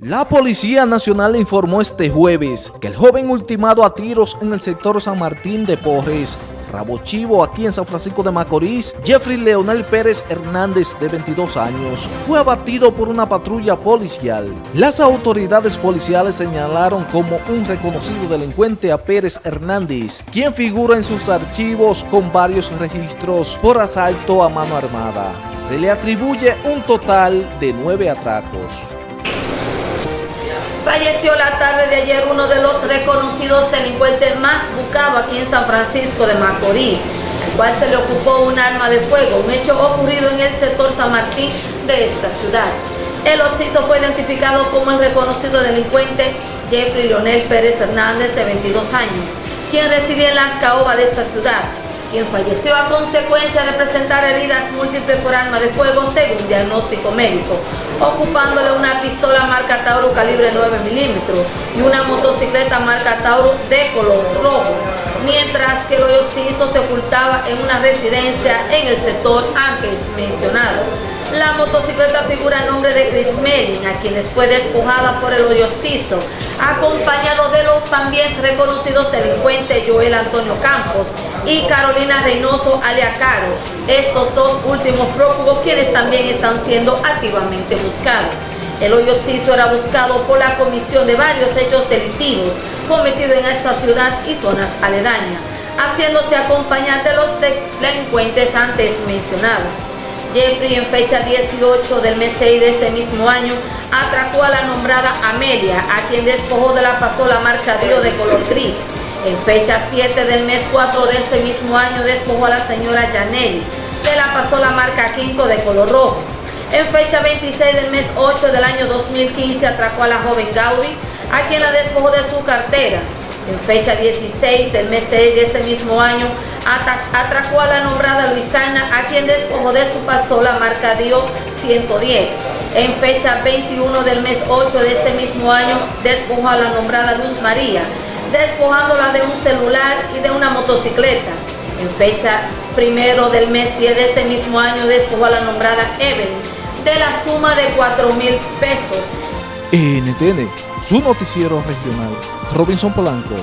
La Policía Nacional informó este jueves que el joven ultimado a tiros en el sector San Martín de Porres, Rabo Chivo, aquí en San Francisco de Macorís, Jeffrey Leonel Pérez Hernández, de 22 años, fue abatido por una patrulla policial. Las autoridades policiales señalaron como un reconocido delincuente a Pérez Hernández, quien figura en sus archivos con varios registros por asalto a mano armada. Se le atribuye un total de nueve atracos. Falleció la tarde de ayer uno de los reconocidos delincuentes más buscados aquí en San Francisco de Macorís, al cual se le ocupó un arma de fuego, un hecho ocurrido en el sector San Martín de esta ciudad. El occiso fue identificado como el reconocido delincuente Jeffrey Leonel Pérez Hernández, de 22 años, quien residía en las caobas de esta ciudad, quien falleció a consecuencia de presentar heridas múltiples por arma de fuego según diagnóstico médico, ocupándole una pistola marca calibre 9 milímetros y una motocicleta marca Tauro de color rojo, mientras que el hoyo se ocultaba en una residencia en el sector antes mencionado. La motocicleta figura el nombre de Chris Melin, a quienes fue despojada por el hoyo acompañado de los también reconocidos delincuentes Joel Antonio Campos y Carolina Reynoso Aliacaro, estos dos últimos prófugos quienes también están siendo activamente buscados. El hoyo era buscado por la comisión de varios hechos delictivos cometidos en esta ciudad y zonas aledañas, haciéndose acompañar de los delincuentes antes mencionados. Jeffrey en fecha 18 del mes 6 de este mismo año atracó a la nombrada Amelia, a quien despojó de la pasola marca Dio de color gris. En fecha 7 del mes 4 de este mismo año despojó a la señora Janelli de la pasola marca Quinto de color rojo. En fecha 26 del mes 8 del año 2015 atracó a la joven Gaudi, a quien la despojó de su cartera. En fecha 16 del mes 6 de este mismo año atracó a la nombrada Luisana, a quien despojó de su pasola marca Dio 110. En fecha 21 del mes 8 de este mismo año despojó a la nombrada Luz María, despojándola de un celular y de una motocicleta. En fecha primero del mes 10 de este mismo año despojó a la nombrada Evelyn de la suma de 4 mil pesos. NTN, su noticiero regional, Robinson Polanco.